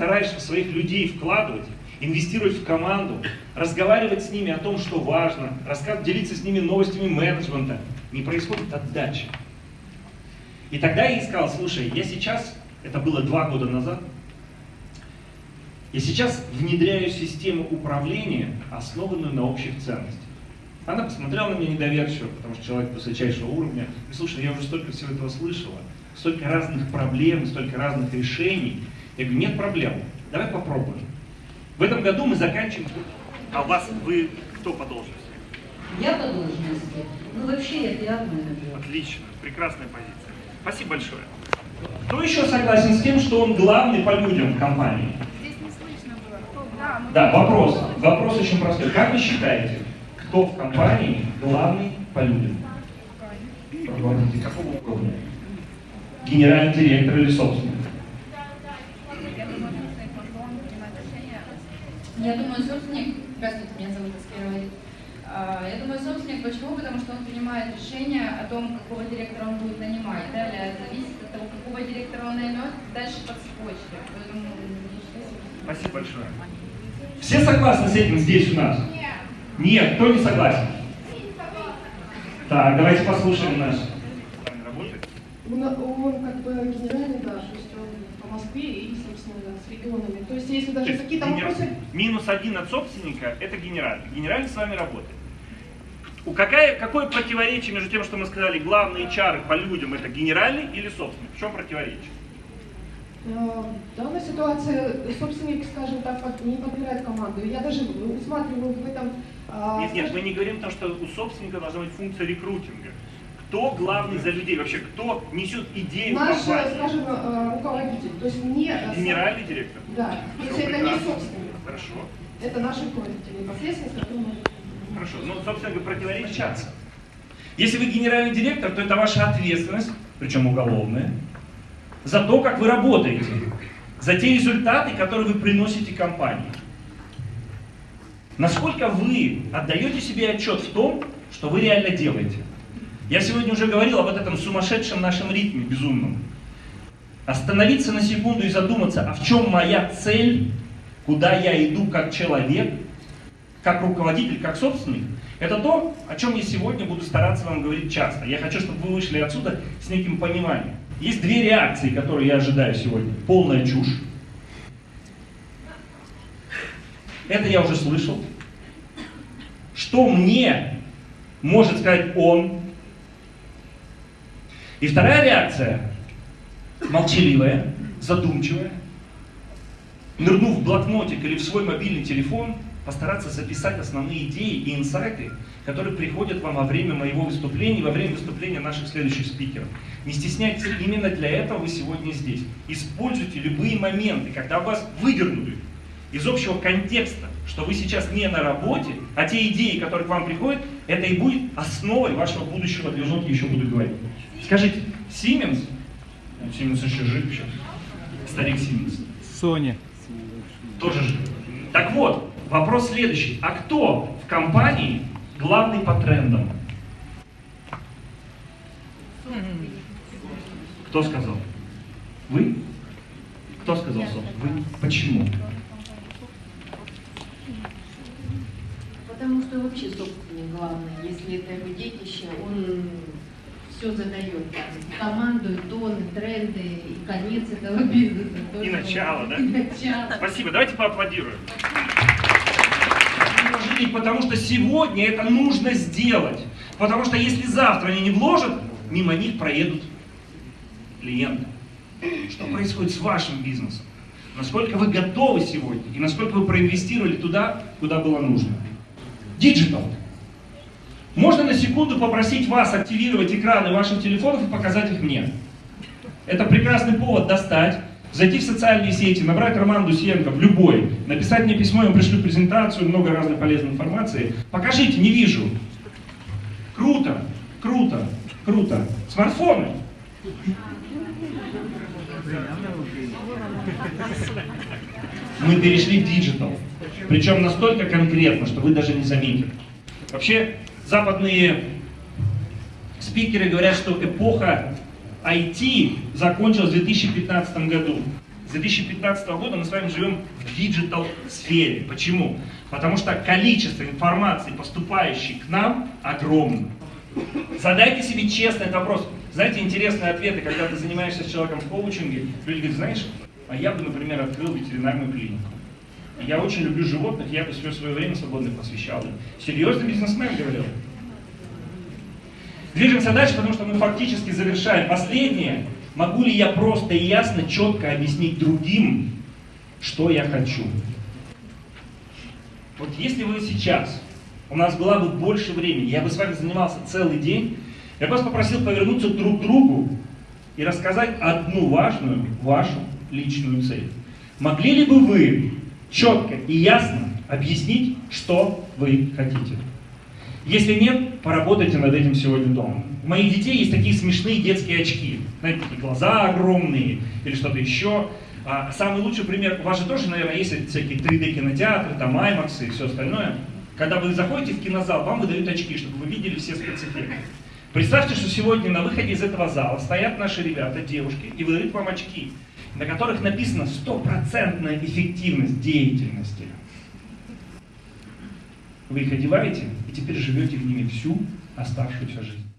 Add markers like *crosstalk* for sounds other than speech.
стараешься в своих людей вкладывать, инвестировать в команду, разговаривать с ними о том, что важно, рассказывать, делиться с ними новостями менеджмента, не происходит отдача. И тогда я ей сказал, слушай, я сейчас, это было два года назад, я сейчас внедряю систему управления, основанную на общих ценностях. Она посмотрела на меня недоверчиво, потому что человек высочайшего уровня. И слушай, я уже столько всего этого слышала, столько разных проблем, столько разных решений. Я говорю, нет проблем, давай попробуем. В этом году мы заканчиваем... А у вас, вы кто по должности? Я по должности. Ну вообще я пиар-менеджер. Отлично, прекрасная позиция. Спасибо большое. Кто еще согласен с тем, что он главный по людям в компании? Здесь не слышно было. Кто? Да, мы- Да, вопрос. Вопрос очень простой. Как вы считаете, кто в компании главный по людям? Руководитель какого уровня? Генеральный директор или собственник? Я думаю, что их могло принимать решение. Я думаю, собственник, здравствуйте, меня зовут Аскера Валерий. А, Я думаю, собственник, почему? Потому что он принимает решение о том, какого директора он будет нанимать. Далее зависит от того, какого директора он наймет, дальше по цепочке. Поэтому собственник. Спасибо большое. Все согласны с этим здесь у нас? Нет, кто не согласен? Так, давайте послушаем наш. Работает? Он как бы генеральный, да, то есть он по Москве и, собственно, с регионами. То есть если даже какие-то генер- вопросы... Минус один от собственника – это генеральный. Генеральный с вами работает. У какая, какое противоречие между тем, что мы сказали, главные чары по людям – это генеральный или собственник? В чем противоречие? э, В данной ситуации собственник, скажем так, не подбирает команду. Я даже усматриваю в этом... а, Нет, нет, мы не говорим о том, что у собственника должна быть функция рекрутинга. Кто главный за людей? Вообще, кто несет идею Наш, компании? скажем, э, руководитель, то есть не... э, Генеральный директор? Да, Всё если это не собственник. Хорошо. Это наш руководитель непосредственно, с которым мы... Хорошо. Ну, собственно говоря, противоречаться. Если вы генеральный директор, то это ваша ответственность, причем уголовная, за то, как вы работаете, за те результаты, которые вы приносите компании. Насколько вы отдаете себе отчет в том, что вы реально делаете. Я сегодня уже говорил об этом сумасшедшем нашем ритме безумном. Остановиться на секунду и задуматься, а в чем моя цель, куда я иду как человек, как руководитель, как собственник, это то, о чем я сегодня буду стараться вам говорить часто. Я хочу, чтобы вы вышли отсюда с неким пониманием. Есть две реакции, которые я ожидаю сегодня. Полная чушь. Это я уже слышал. Что мне может сказать он? И вторая реакция, молчаливая, задумчивая, нырнув в блокнотик или в свой мобильный телефон, постараться записать основные идеи и инсайты, которые приходят вам во время моего выступления, во время выступления наших следующих спикеров. Не стесняйтесь, именно для этого вы сегодня здесь. Используйте любые моменты, когда вас выдернули из общего контекста, что вы сейчас не на работе, а те идеи, которые к вам приходят, это и будет основой вашего будущего движения, еще буду говорить. Скажите, Siemens, ну, Siemens еще жив еще, старик Siemens, Соня. тоже жив. Так вот, вопрос следующий. А кто в компании главный по трендам? Кто сказал? Вы? Кто сказал, собственно? Вы? Почему? Потому что вообще собственник главный, если это его детище, он все задает, там, команду, и тоны, тренды, и конец этого *laughs* бизнеса. И тоже начало, он. да? И начало. Спасибо, давайте поаплодируем. И потому что сегодня это нужно сделать. Потому что если завтра они не вложат, мимо них проедут клиенты. Что происходит с вашим бизнесом? Насколько вы готовы сегодня и насколько вы проинвестировали туда, куда было нужно? Digital. Можно на секунду попросить вас активировать экраны ваших телефонов и показать их мне. Это прекрасный повод достать, зайти в социальные сети, набрать Роман Дусенко в любой, написать мне письмо, я вам пришлю презентацию, много разной полезной информации. Покажите, не вижу. Круто, круто, круто. Смартфоны. Мы перешли в digital. Причем настолько конкретно, что вы даже не заметили. Вообще, западные спикеры говорят, что эпоха IT закончилась в 2015 году. С 2015 года мы с вами живем в digital сфере. Почему? Потому что количество информации, поступающей к нам, огромно. Задайте себе честный этот вопрос. Знаете, интересные ответы, когда ты занимаешься с человеком в коучинге, люди говорят, знаешь, а я бы, например, открыл ветеринарную клинику. Я очень люблю животных, я бы все свое время свободное посвящал им. Серьезный бизнесмен говорил. Движемся дальше, потому что мы фактически завершаем. Последнее. Могу ли я просто и ясно, четко объяснить другим, что я хочу? Вот если вы сейчас, у нас было бы больше времени, я бы с вами занимался целый день, я вас попросил повернуться друг к другу и рассказать одну важную вашу личную цель. Могли ли бы вы четко и ясно объяснить, что вы хотите? Если нет, поработайте над этим сегодня дома. У моих детей есть такие смешные детские очки. Знаете, такие глаза огромные или что-то еще. А самый лучший пример, у вас же тоже, наверное, есть всякие 3D кинотеатры, там IMAX и все остальное. Когда вы заходите в кинозал, вам выдают очки, чтобы вы видели все спецэффекты. Представьте, что сегодня на выходе из этого зала стоят наши ребята, девушки, и выдают вам очки, на которых написано стопроцентная эффективность деятельности. Вы их одеваете и теперь живете в ними всю оставшуюся жизнь.